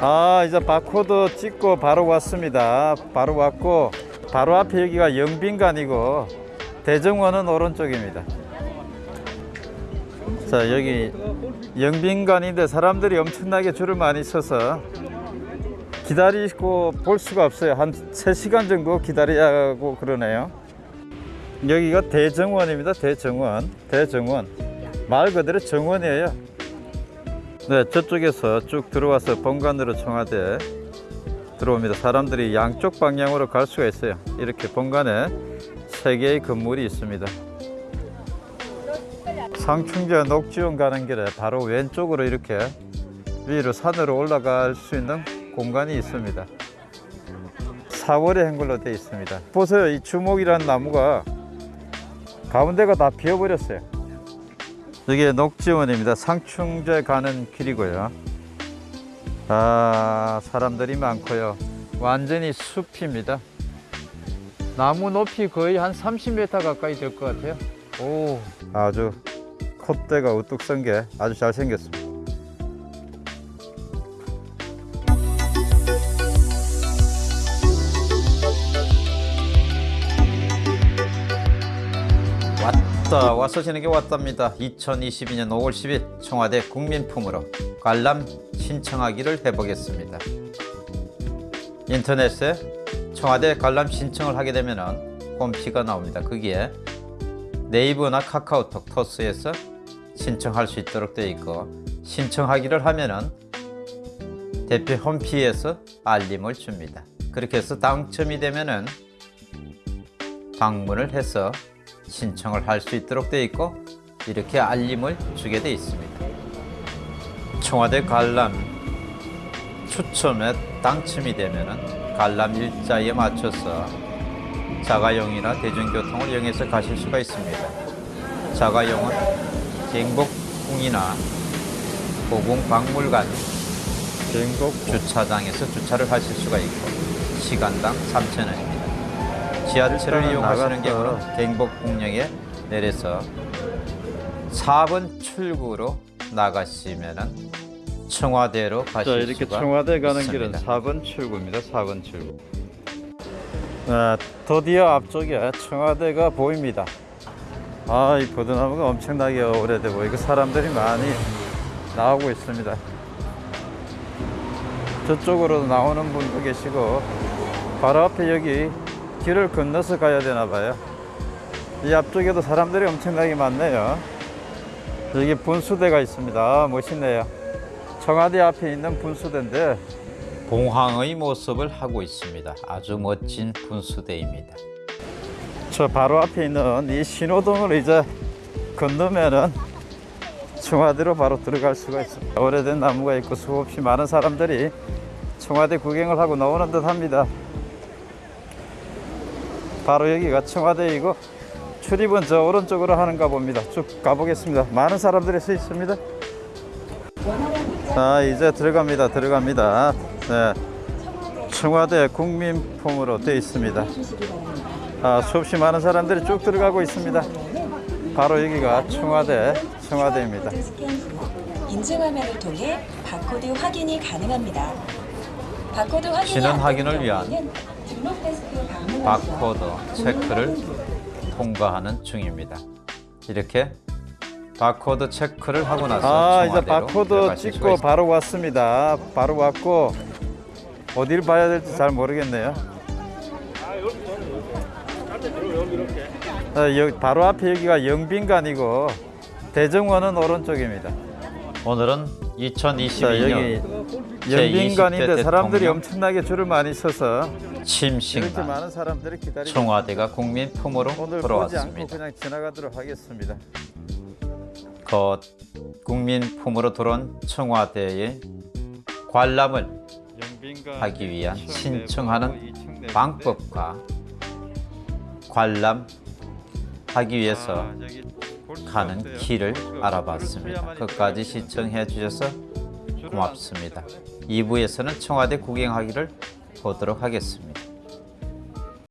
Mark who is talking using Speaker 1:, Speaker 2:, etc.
Speaker 1: 아 이제 바코드 찍고 바로 왔습니다. 바로 왔고 바로 앞에 여기가 영빈관이고 대정원은 오른쪽입니다. 자 여기 영빈관인데 사람들이 엄청나게 줄을 많이 서서 기다리고 볼 수가 없어요. 한 3시간 정도 기다려야 하고 그러네요. 여기가 대정원입니다. 대정원. 대정원. 말 그대로 정원이에요 네 저쪽에서 쭉 들어와서 본관으로 청와대 들어옵니다. 사람들이 양쪽 방향으로 갈 수가 있어요. 이렇게 본관에 세 개의 건물이 있습니다. 상충제 녹지원 가는 길에 바로 왼쪽으로 이렇게 위로 산으로 올라갈 수 있는 공간이 있습니다. 사월의 행굴로 되어 있습니다. 보세요. 이 주목이라는 나무가 가운데가 다 비어버렸어요 여기 녹지원입니다. 상충제 가는 길이고요. 아 사람들이 많고요. 완전히 숲입니다. 나무 높이 거의 한 30m 가까이 될 것 같아요. 오. 아주 콧대가 우뚝 선 게 아주 잘생겼습니다. 왔 다 와서 지는 게 왔답니다. 2022년 5월 10일 청와대 국민품으로 관람 신청하기를 해보겠습니다. 인터넷에 청와대 관람 신청을 하게 되면 홈피가 나옵니다. 거기에 네이버나 카카오톡 토스에서 신청할 수 있도록 되어 있고 신청하기를 하면은 대표 홈피에서 알림을 줍니다. 그렇게 해서 당첨이 되면은 방문을 해서 신청을 할 수 있도록 되어 있고 이렇게 알림을 주게 되어 있습니다. 청와대 관람 추첨에 당첨이 되면 관람 일자에 맞춰서 자가용이나 대중교통을 이용해서 가실 수가 있습니다. 자가용은 경복궁이나 고궁박물관 경복 주차장에서 주차를 하실 수가 있고 시간당 3,000원입니다. 지하철을 이용하시는 경우는 경복궁역에 내려서 4번 출구로 나가시면은 청와대로 자 가실 이렇게 수가 청와대 가는 있습니다. 길은 4번 출구입니다. 4번 출구. 아, 드디어 앞쪽에 청와대가 보입니다. 아 이 버드나무가 엄청나게 오래돼 보이고 사람들이 많이 나오고 있습니다. 저쪽으로 나오는 분도 계시고 바로 앞에 여기 길을 건너서 가야 되나 봐요. 이 앞쪽에도 사람들이 엄청나게 많네요. 여기 분수대가 있습니다. 아, 멋있네요. 청와대 앞에 있는 분수대인데 봉황의 모습을 하고 있습니다. 아주 멋진 분수대입니다. 저 바로 앞에 있는 이 신호등을 이제 건너면은 청와대로 바로 들어갈 수가 있습니다. 오래된 나무가 있고 수없이 많은 사람들이 청와대 구경을 하고 나오는 듯 합니다 바로 여기가 청와대이고 출입은 저 오른쪽으로 하는가 봅니다. 쭉 가보겠습니다. 많은 사람들이 서 있습니다. 자 이제 들어갑니다. 들어갑니다. 네. 청와대 국민품으로 되어 있습니다. 아, 수없이 많은 사람들이 쭉 들어가고 있습니다. 바로 여기가 청와대 청와대입니다.
Speaker 2: 인증화면을 통해 바코드 확인이 가능합니다. 바코드 확인이
Speaker 1: 신원
Speaker 2: 안
Speaker 1: 확인을 위한 바코드 체크를 통과하는 중입니다. 이렇게 바코드 체크를 하고 나서 아 이제
Speaker 2: 네,
Speaker 1: 바코드
Speaker 2: 뭐
Speaker 1: 찍고 바로 왔습니다. 바로 왔고 어디를 봐야 될지 잘 모르겠네요. 아, 여기 바로 앞에 여기가 영빈관이고 대정원은 오른쪽입니다. 오늘은 2022년 영빈관인데 사람들이 엄청나게 줄을 많이 서서 침식만 청와대가 국민품으로 돌아왔습니다.
Speaker 2: 그냥 지나가도록 하겠습니다.
Speaker 1: 곧 국민품으로 들어온 청와대의 관람을 하기 위한 신청하는 방법과 관람하기 위해서 가는 길을 알아봤습니다. 끝까지 시청해 주셔서 고맙습니다. 2부에서는 청와대 구경하기를 보도록 하겠습니다.